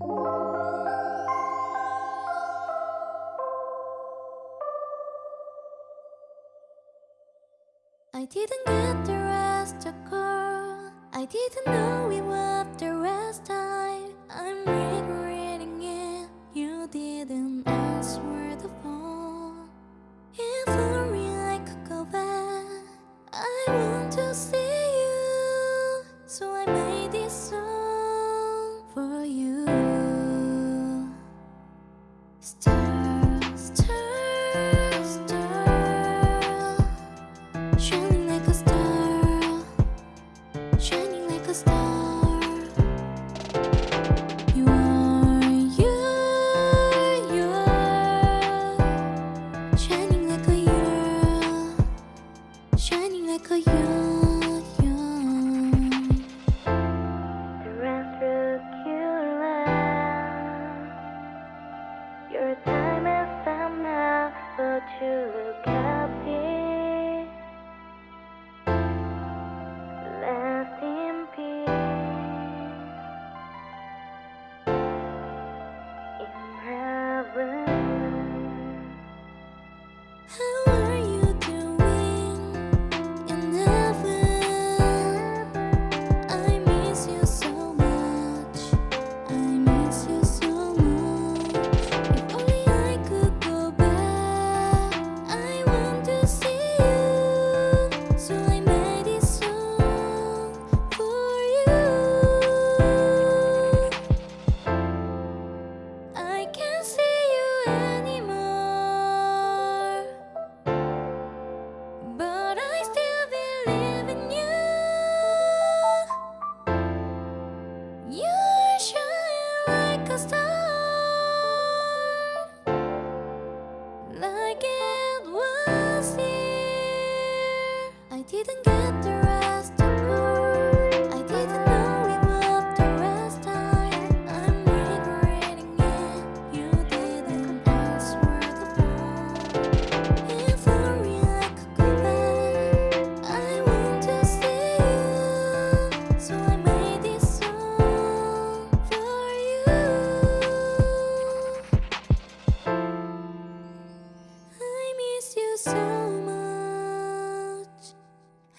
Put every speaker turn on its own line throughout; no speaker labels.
I didn't get the rest of girl I didn't know we were Still, still, stir. It was here I didn't get through. so much.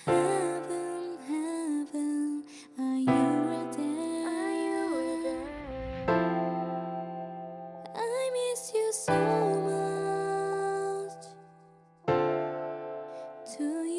Heaven, heaven, are you there? I miss you so much. You?